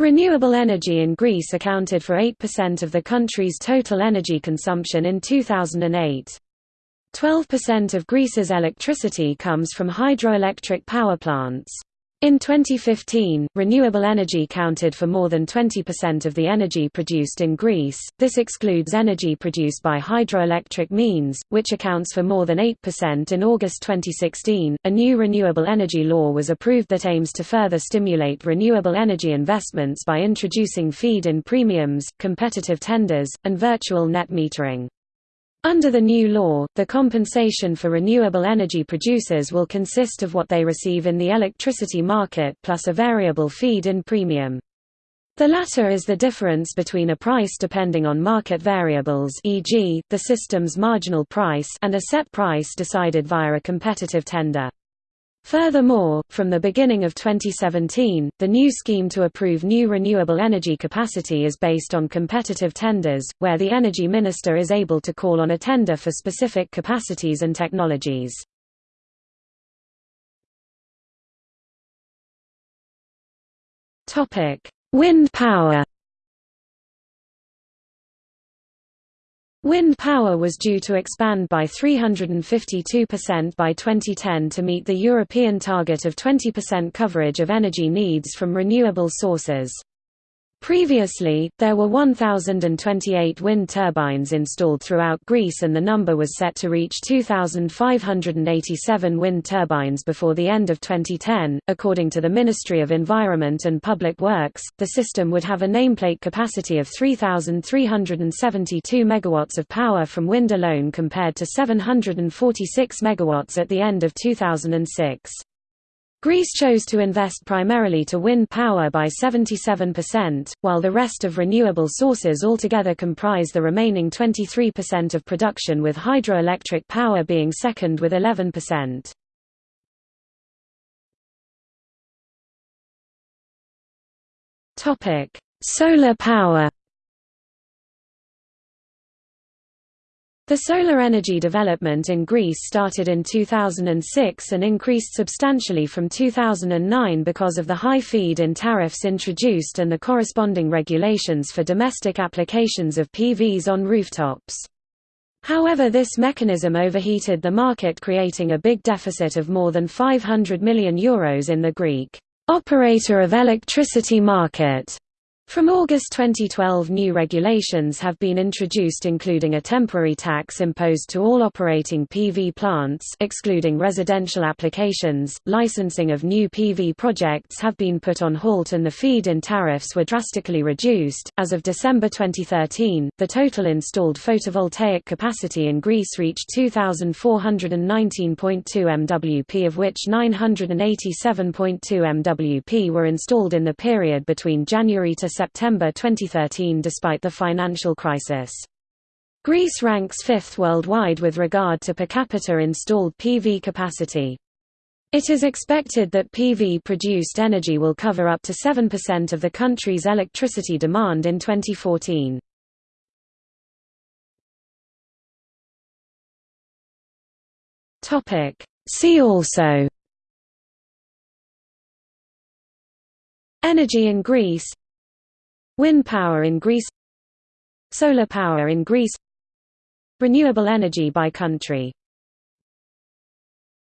Renewable energy in Greece accounted for 8% of the country's total energy consumption in 2008. 12% of Greece's electricity comes from hydroelectric power plants. In 2015, renewable energy counted for more than 20% of the energy produced in Greece. This excludes energy produced by hydroelectric means, which accounts for more than 8%. In August 2016, a new renewable energy law was approved that aims to further stimulate renewable energy investments by introducing feed in premiums, competitive tenders, and virtual net metering. Under the new law, the compensation for renewable energy producers will consist of what they receive in the electricity market plus a variable feed-in premium. The latter is the difference between a price depending on market variables e.g., the system's marginal price and a set price decided via a competitive tender. Furthermore, from the beginning of 2017, the new scheme to approve new renewable energy capacity is based on competitive tenders, where the energy minister is able to call on a tender for specific capacities and technologies. Wind power Wind power was due to expand by 352% by 2010 to meet the European target of 20% coverage of energy needs from renewable sources. Previously, there were 1,028 wind turbines installed throughout Greece and the number was set to reach 2,587 wind turbines before the end of 2010. According to the Ministry of Environment and Public Works, the system would have a nameplate capacity of 3,372 megawatts of power from wind alone compared to 746 megawatts at the end of 2006. Greece chose to invest primarily to wind power by 77%, while the rest of renewable sources altogether comprise the remaining 23% of production with hydroelectric power being second with 11%. Solar power The solar energy development in Greece started in 2006 and increased substantially from 2009 because of the high feed-in tariffs introduced and the corresponding regulations for domestic applications of PVs on rooftops. However this mechanism overheated the market creating a big deficit of more than €500 million Euros in the Greek operator of electricity market. From August 2012 new regulations have been introduced including a temporary tax imposed to all operating PV plants excluding residential applications, licensing of new PV projects have been put on halt and the feed-in tariffs were drastically reduced. As of December 2013, the total installed photovoltaic capacity in Greece reached 2419.2 MWp of which 987.2 MWp were installed in the period between January to September 2013 despite the financial crisis. Greece ranks fifth worldwide with regard to per capita installed PV capacity. It is expected that PV-produced energy will cover up to 7% of the country's electricity demand in 2014. See also Energy in Greece Wind power in Greece Solar power in Greece Renewable energy by country